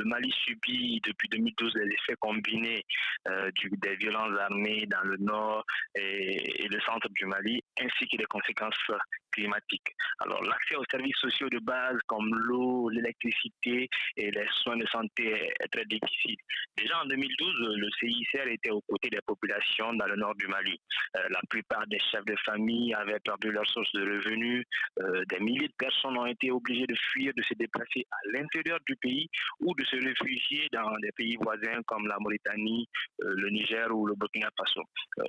le Mali subit depuis 2012 les effets combinés des violences armées dans le nord et, le centre du Mali, ainsi que les conséquences climatique. Alors l'accès aux services sociaux de base comme l'eau, l'électricité et les soins de santé est très difficile. Déjà en 2012, le CICR était aux côtés des populations dans le nord du Mali. Euh, la plupart des chefs de famille avaient perdu leur source de revenus. Euh, des milliers de personnes ont été obligées de fuir, de se déplacer à l'intérieur du pays ou de se réfugier dans des pays voisins comme la Mauritanie, euh, le Niger ou le Burkina Faso.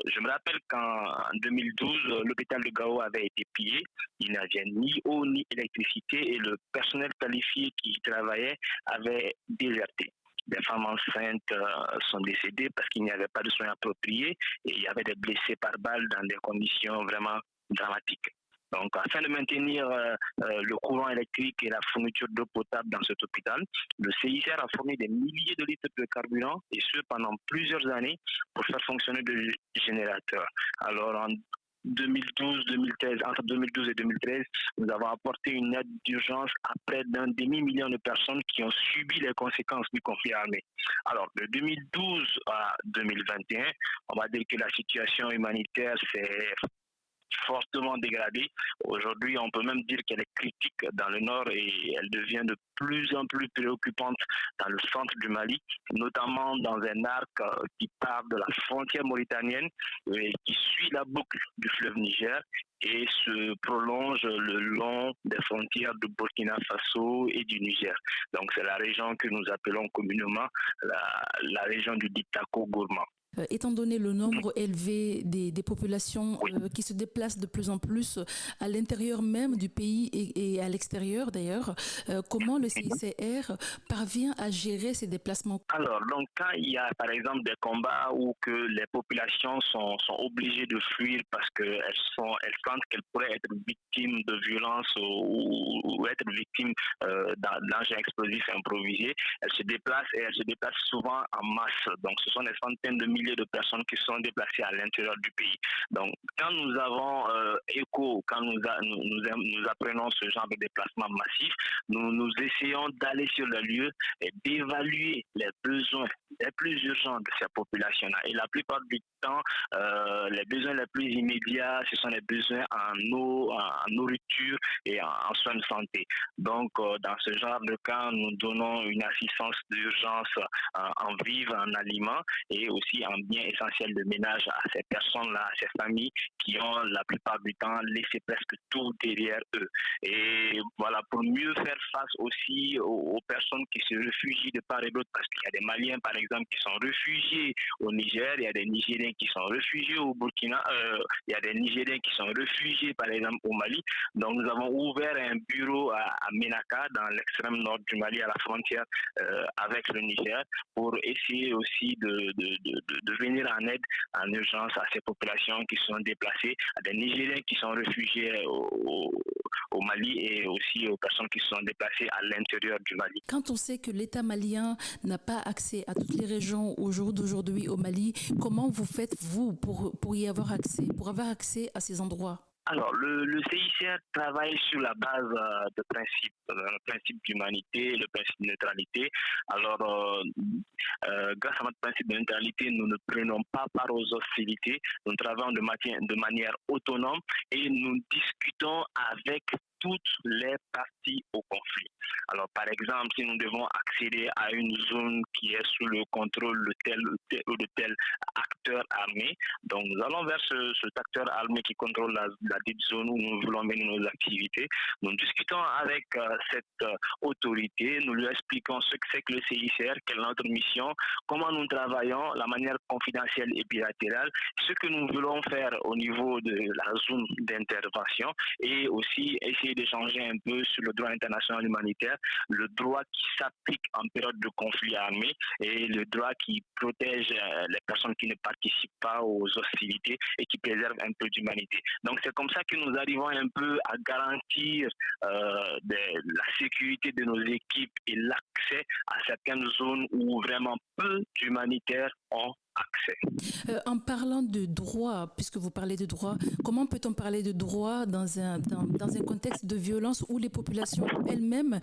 je me rappelle qu'en 2012, l'hôpital de Gao avait été pillé il n'y avait ni eau ni électricité et le personnel qualifié qui y travaillait avait déserté. Des femmes enceintes euh, sont décédées parce qu'il n'y avait pas de soins appropriés et il y avait des blessés par balle dans des conditions vraiment dramatiques. Donc, afin de maintenir euh, euh, le courant électrique et la fourniture d'eau potable dans cet hôpital, le CICR a fourni des milliers de litres de carburant et ce pendant plusieurs années pour faire fonctionner des générateurs. Alors, en 2012-2013, entre 2012 et 2013, nous avons apporté une aide d'urgence à près d'un demi-million de personnes qui ont subi les conséquences du conflit armé. Alors, de 2012 à 2021, on va dire que la situation humanitaire s'est fortement dégradée. Aujourd'hui, on peut même dire qu'elle est critique dans le nord et elle devient de plus en plus préoccupante dans le centre du Mali, notamment dans un arc euh, qui part de la frontière mauritanienne et qui suit la boucle du fleuve Niger et se prolonge le long des frontières de Burkina Faso et du Niger. Donc c'est la région que nous appelons communément la, région du Ditako Gourmand. Euh, étant donné le nombre élevé des, des populations euh, qui se déplacent de plus en plus à l'intérieur même du pays et, et à l'extérieur d'ailleurs, euh, comment le CICR parvient à gérer ces déplacements? Alors, donc quand il y a par exemple des combats où que les populations sont, sont obligées de fuir parce qu'elles sont, elles sentent qu'elles pourraient être victimes de violences ou, ou être victimes euh, d'engins explosifs improvisés, elles se déplacent et elles se déplacent souvent en masse. Donc, ce sont des centaines de milliers de personnes qui sont déplacées à l'intérieur du pays. Donc, quand nous avons euh, écho, quand nous, nous, apprenons ce genre de déplacement massif, nous, nous essayons d'aller sur le lieu et d'évaluer les besoins les plus urgents de ces populations-là. Et la plupart du temps, euh, les besoins les plus immédiats, ce sont les besoins en eau, en, nourriture et en, soins de santé. Donc, euh, dans ce genre de cas, nous donnons une assistance d'urgence en vivres, en aliments et aussi en biens essentiels de ménage à ces personnes-là, à ces familles qui ont la plupart du temps laissé presque tout derrière eux. Et voilà, pour mieux faire face aussi aux, personnes qui se réfugient de part et d'autre, parce qu'il y a des Maliens, par exemple, qui sont réfugiés au Niger, il y a des Nigériens qui sont réfugiés au Burkina, euh, il y a des Nigériens qui sont réfugiés, par exemple, au Mali. Donc, nous avons ouvert un bureau à, à Menaka, dans l'extrême nord du Mali, à la frontière euh, avec le Niger, pour essayer aussi de, de, de, venir en aide en urgence à ces populations qui sont déplacées, à des Nigériens qui sont réfugiés au, au Mali et aussi aux personnes qui sont déplacées à l'intérieur du Mali. Quand on sait que l'État malien n'a pas accès à toutes les régions au jour d'aujourd'hui au Mali, comment vous faites, vous, pour, pour y avoir accès, pour avoir accès à ces endroits? Alors, le, le, CICR travaille sur la base euh, de principes, euh, le principe d'humanité, le principe de neutralité. Alors, euh, grâce à notre principe de neutralité, nous ne prenons pas part aux hostilités, nous travaillons de, de manière autonome et nous discutons avec toutes les parties au conflit. Alors, par exemple, si nous devons accéder à une zone qui est sous le contrôle de tel ou de tel acteur armé, donc nous allons vers ce, cet acteur armé qui contrôle la, la zone où nous voulons mener nos activités. Nous discutons avec euh, cette euh, autorité, nous lui expliquons ce que c'est que le CICR, quelle est notre mission, comment nous travaillons, la manière confidentielle et bilatérale, ce que nous voulons faire au niveau de la zone d'intervention et aussi essayer d'échanger un peu sur le droit international humanitaire, le droit qui s'applique en période de conflit armé et le droit qui protège euh, les personnes qui ne participent pas aux hostilités et qui préserve un peu d'humanité. Donc c'est comme ça que nous arrivons un peu à garantir euh, la sécurité de nos équipes et l'accès à certaines zones où vraiment peu d'humanitaires ont accès. en parlant de droit, puisque vous parlez de droit, comment peut-on parler de droit dans un, dans, dans un contexte de violence où les populations elles-mêmes,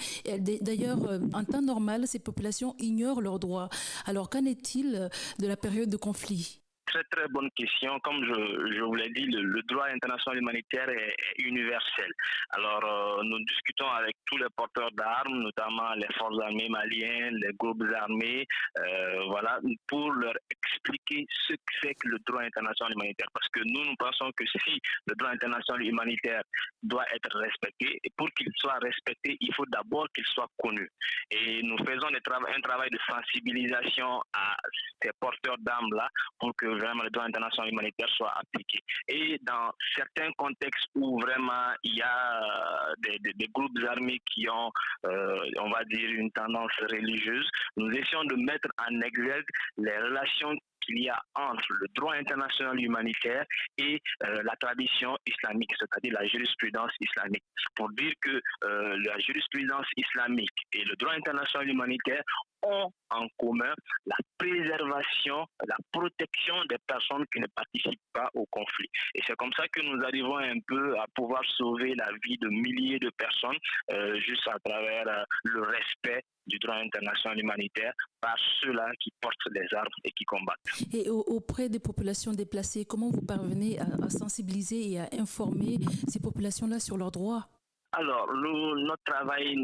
d'ailleurs en temps normal, ces populations ignorent leurs droits? Alors qu'en est-il de la période de conflit? Très très bonne question. Comme je, je vous l'ai dit, le, droit international humanitaire est, universel. Alors euh, nous discutons avec tous les porteurs d'armes, notamment les forces armées maliennes, les groupes armés, euh, voilà, pour leur expliquer ce que c'est que le droit international humanitaire. Parce que nous, nous pensons que si le droit international humanitaire doit être respecté, et pour qu'il soit respecté, il faut d'abord qu'il soit connu. Et nous faisons un travail de sensibilisation à ces porteurs d'armes-là pour que vraiment le droit international humanitaire soit appliqué. Et dans certains contextes où vraiment il y a euh, des, groupes armés qui ont, euh, on va dire, une tendance religieuse, nous essayons de mettre en exergue les relations qu'il y a entre le droit international humanitaire et euh, la tradition islamique, c'est-à-dire la jurisprudence islamique, pour dire que la jurisprudence islamique et le droit international humanitaire ont en commun la préservation, la protection des personnes qui ne participent pas au conflit. Et c'est comme ça que nous arrivons un peu à pouvoir sauver la vie de milliers de personnes euh, juste à travers euh, le respect du droit international humanitaire par ceux-là qui portent les armes et qui combattent. Et auprès des populations déplacées, comment vous parvenez à sensibiliser et à informer ces populations-là sur leurs droits? Alors, notre travail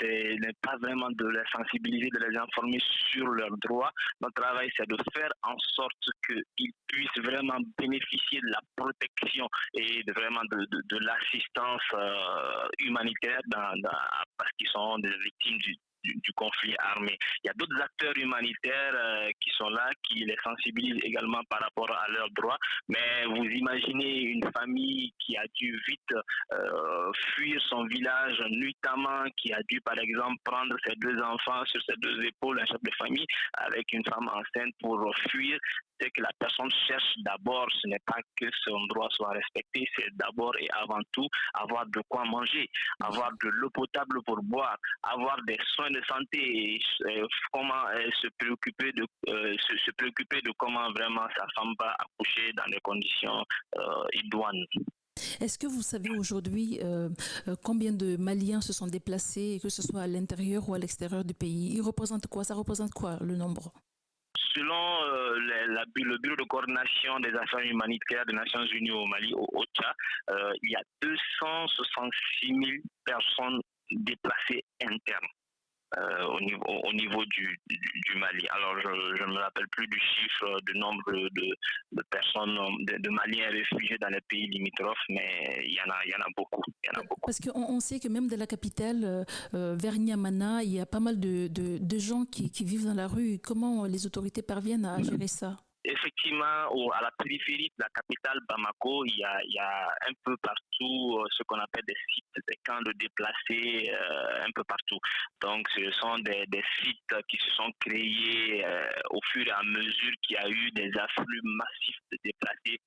n'est pas vraiment de les sensibiliser, de les informer sur leurs droits. Notre travail, c'est de faire en sorte qu'ils puissent vraiment bénéficier de la protection et de, vraiment de, l'assistance euh, humanitaire parce qu'ils sont des victimes du, du, conflit armé. Il y a d'autres acteurs humanitaires euh, qui sont là, qui les sensibilisent également par rapport à leurs droits. Mais vous imaginez une famille qui a dû vite euh, fuir son village nuitamment, qui a dû par exemple prendre ses deux enfants sur ses deux épaules, un chef de famille, avec une femme enceinte pour fuir c'est que la personne cherche d'abord, ce n'est pas que son droit soit respecté, c'est d'abord et avant tout avoir de quoi manger, avoir de l'eau potable pour boire, avoir des soins de santé euh, comment euh, se préoccuper de euh, se, préoccuper de comment vraiment sa femme va accoucher dans des conditions idoines. Est-ce que vous savez aujourd'hui combien de Maliens se sont déplacés, que ce soit à l'intérieur ou à l'extérieur du pays? Ils représentent quoi? Ça représente quoi le nombre? Selon euh, le Bureau de coordination des affaires humanitaires des Nations Unies au Mali, au OCHA, euh, il y a 266 000 personnes déplacées internes. Euh, au niveau, au niveau du, du, Mali. Alors, je ne me rappelle plus du chiffre du nombre de, de personnes, de, Maliens réfugiés dans les pays limitrophes, mais il y en a, il y en a beaucoup. Il y en a beaucoup. Parce qu'on on sait que même dans la capitale, euh, euh, vers Niamana, il y a pas mal de, de gens qui, qui, vivent dans la rue. Comment les autorités parviennent à gérer ça? Effectivement, à la périphérie de la capitale Bamako, il y a, un peu partout euh, ce qu'on appelle des sites, des camps de déplacés, euh, un peu partout. Donc, ce sont des, sites qui se sont créés euh, au fur et à mesure qu'il y a eu des afflux massifs de déplacés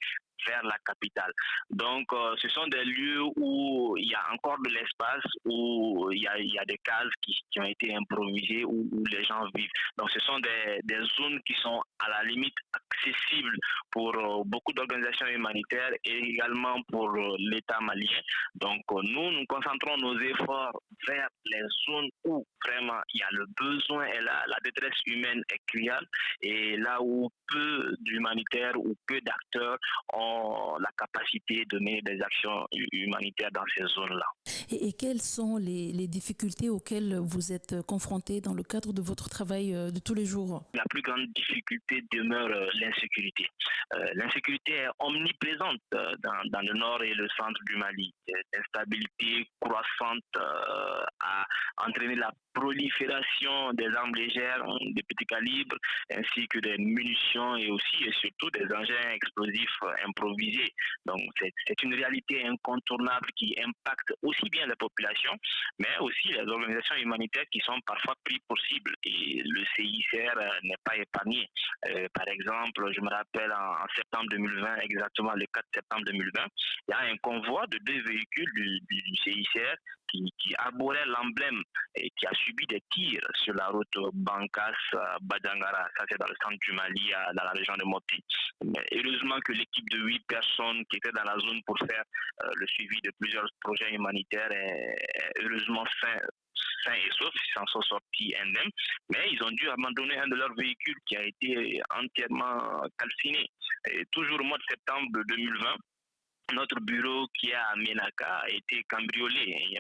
vers la capitale. Donc, euh, ce sont des lieux où il y a encore de l'espace, où il y a, des cases qui, ont été improvisées, où, les gens vivent. Donc, ce sont des, zones qui sont à la limite accessibles pour euh, beaucoup d'organisations humanitaires et également pour euh, l'État malien. Donc, nous, nous concentrons nos efforts vers les zones où vraiment il y a le besoin et la, détresse humaine est criante et là où peu d'humanitaires ou peu d'acteurs ont la capacité de mener des actions humanitaires dans ces zones-là. Et, quelles sont les, difficultés auxquelles vous êtes confrontés dans le cadre de votre travail euh, de tous les jours? La plus grande difficulté demeure euh, l'insécurité. Euh, l'insécurité est omniprésente dans, dans, le nord et le centre du Mali. L'instabilité croissante a entraîné la prolifération des armes légères, des petits calibres, ainsi que des munitions et aussi et surtout des engins explosifs Donc c'est une réalité incontournable qui impacte aussi bien la population, mais aussi les organisations humanitaires qui sont parfois pris pour cible. Et le CICR euh, n'est pas épargné. Euh, par exemple, je me rappelle en, septembre 2020, exactement le 4 septembre 2020, il y a un convoi de deux véhicules du CICR qui, arborait l'emblème et qui a subi des tirs sur la route Bankas-Badangara. Ça, c'est dans le centre du Mali, dans la région de Mopti. Mais heureusement que l'équipe de huit personnes qui étaient dans la zone pour faire le suivi de plusieurs projets humanitaires est, heureusement sain, sains et saufs, ils s'en sont sortis indemnes, mais ils ont dû abandonner un de leurs véhicules qui a été entièrement calciné. Et toujours au mois de septembre 2020, notre bureau qui est à Menaka a été cambriolé.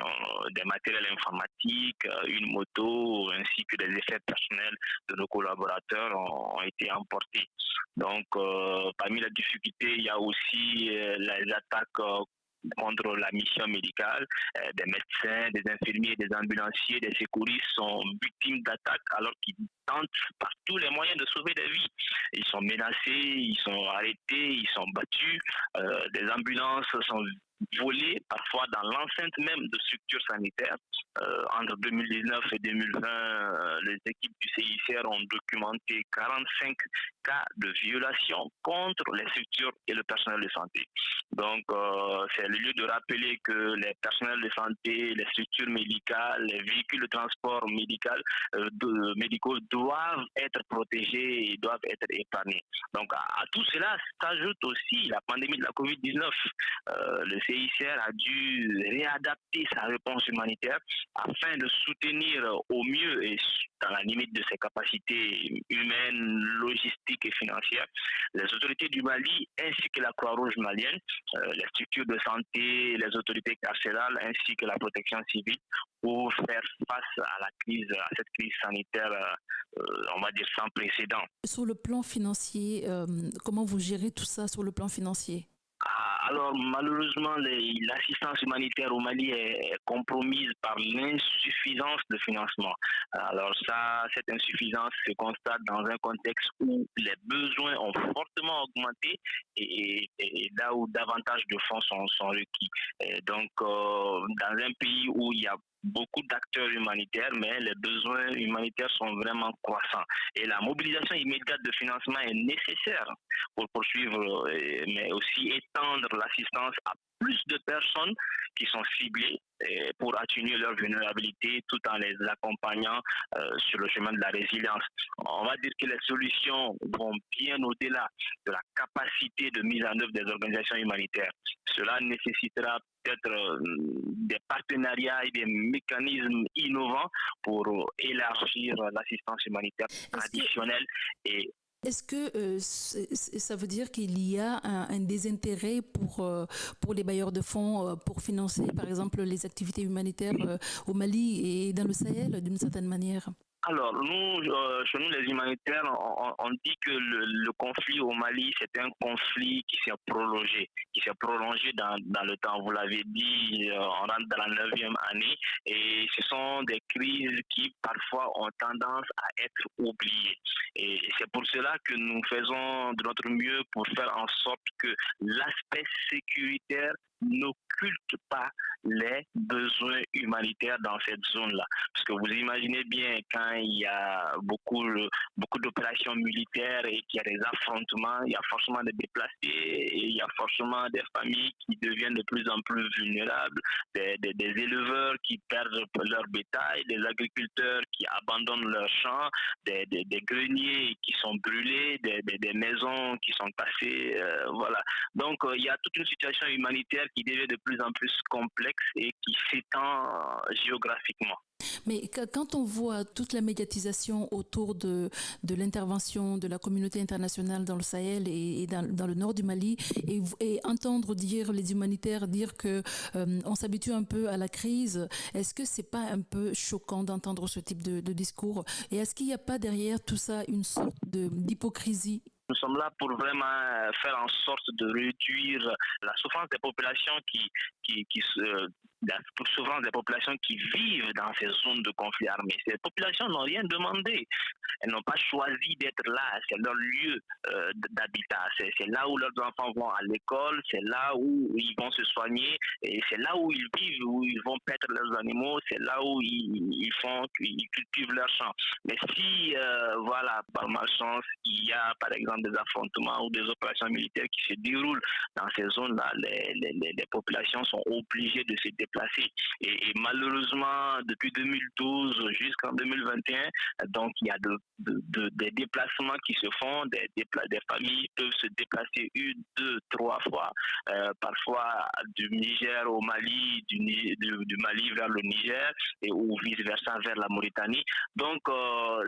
Des matériels informatiques, une moto, ainsi que des effets personnels de nos collaborateurs ont, été emportés. Donc, euh, parmi les difficultés, il y a aussi euh, les attaques euh, contre la mission médicale. Euh, des médecins, des infirmiers, des ambulanciers, des secouristes sont victimes d'attaques alors qu'ils tentent par tous les moyens de sauver des vies. Ils sont menacés, ils sont arrêtés, ils sont battus. Euh, des ambulances sont volées parfois dans l'enceinte même de structures sanitaires. Euh, entre 2019 et 2020, les équipes du CICR ont documenté 45 cas de violation contre les structures et le personnel de santé. Donc, euh, c'est le lieu de rappeler que les personnels de santé, les structures médicales, les véhicules de transport médical, euh, médicaux doivent être protégés et doivent être épargnés. Donc, à, tout cela s'ajoute aussi la pandémie de la COVID-19. Euh, le CICR a dû réadapter sa réponse humanitaire afin de soutenir au mieux et dans la limite de ses capacités humaines, logistiques et financières, les autorités du Mali ainsi que la Croix-Rouge malienne, euh, les structures de santé, les autorités carcérales ainsi que la protection civile pour faire face à la crise, à cette crise sanitaire, euh, on va dire sans précédent. Sur le plan financier, euh, comment vous gérez tout ça sur le plan financier? Alors malheureusement, l'assistance humanitaire au Mali est compromise par l'insuffisance de financement. Alors ça, cette insuffisance se constate dans un contexte où les besoins ont fortement augmenté et, là où davantage de fonds sont, requis. donc euh, dans un pays où il y a beaucoup d'acteurs humanitaires, mais les besoins humanitaires sont vraiment croissants. Et la mobilisation immédiate de financement est nécessaire pour poursuivre, euh, mais aussi étendre l'assistance à plus de personnes qui sont ciblées euh, pour atténuer leur vulnérabilité tout en les accompagnant euh, sur le chemin de la résilience. On va dire que les solutions vont bien au-delà de la capacité de mise en œuvre des organisations humanitaires. Cela nécessitera peut-être euh, des partenariats et des mécanismes innovants pour élargir l'assistance humanitaire traditionnelle et est-ce que euh, ça veut dire qu'il y a un, désintérêt euh, pour les bailleurs de fonds pour financer, par exemple, les activités humanitaires au Mali et dans le Sahel d'une certaine manière? Alors, nous, euh, chez nous, les humanitaires, on, dit que le, conflit au Mali, c'est un conflit qui s'est prolongé, qui s'est prolongé dans, dans, le temps. Vous l'avez dit, euh, on rentre dans la neuvième année et ce sont des crises qui, parfois, ont tendance à être oubliées. Et c'est pour cela que nous faisons de notre mieux pour faire en sorte que l'aspect sécuritaire n'occulte pas les besoins humanitaires dans cette zone-là. Parce que vous imaginez bien quand il y a beaucoup, beaucoup d'opérations militaires et qu'il y a des affrontements, il y a forcément des déplacés et il y a forcément des familles qui deviennent de plus en plus vulnérables, des, éleveurs qui perdent leur bétail, des agriculteurs qui abandonnent leurs champs, des, greniers qui sont brûlés, des, maisons qui sont cassées. Euh, voilà. Donc euh, il y a toute une situation humanitaire qui devient de plus en plus complexe et qui s'étend euh, géographiquement. Mais quand on voit toute la médiatisation autour de, de l'intervention de la communauté internationale dans le Sahel et, dans, le nord du Mali, et, entendre dire les humanitaires dire que euh, on s'habitue un peu à la crise, est-ce que c'est pas un peu choquant d'entendre ce type de, de discours? Et est-ce qu'il n'y a pas derrière tout ça une sorte d'hypocrisie? Nous sommes là pour vraiment euh, faire en sorte de réduire la souffrance des populations qui, qui, qui se souffrance des populations qui vivent dans ces zones de conflit armé. Ces populations n'ont rien demandé. elles n'ont pas choisi d'être là, c'est leur lieu euh, d'habitat, c'est là où leurs enfants vont à l'école, c'est là où ils vont se soigner, et c'est là où ils vivent, où ils vont perdre leurs animaux, c'est là où ils, font, ils cultivent leurs champs. Mais si, euh, voilà, par malchance, il y a par exemple des affrontements ou des opérations militaires qui se déroulent dans ces zones-là, les, populations sont obligées de se déplacer. Et, malheureusement, depuis 2012 jusqu'en 2021, donc il y a de, des déplacements qui se font, des, des familles peuvent se déplacer une, deux, trois fois, euh, parfois du Niger au Mali, du, du, Mali vers le Niger et ou vice-versa vers la Mauritanie. Donc, euh,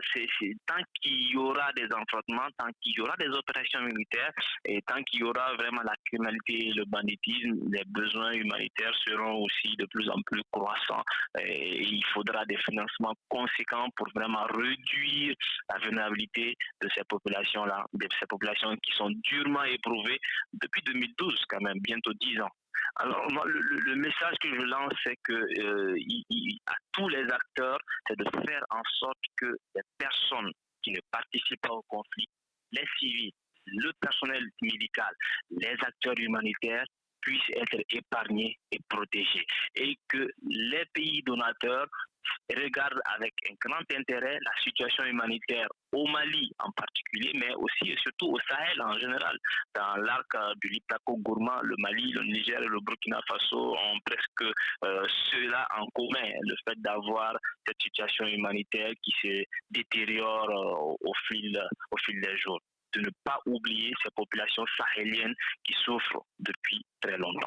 tant qu'il y aura des affrontements, tant qu'il y aura des opérations militaires et tant qu'il y aura vraiment la criminalité et le banditisme, les besoins humanitaires seront aussi de plus en plus croissants. Et il faudra des financements conséquents pour vraiment réduire la vulnérabilité de ces populations-là, de ces populations qui sont durement éprouvées depuis 2012, quand même, bientôt 10 ans. Alors, le, message que je lance, c'est que euh, à tous les acteurs, c'est de faire en sorte que les personnes qui ne participent pas au conflit, les civils, le personnel médical, les acteurs humanitaires puissent être épargnés et protégés. Et que les pays donateurs regarde avec un grand intérêt la situation humanitaire au Mali en particulier, mais aussi et surtout au Sahel en général. Dans l'arc euh, du Liptako Gourma, le Mali, le Niger et le Burkina Faso ont presque euh, cela en commun, le fait d'avoir cette situation humanitaire qui se détériore euh, au, fil, au fil des jours. De ne pas oublier ces populations sahéliennes qui souffrent depuis très longtemps.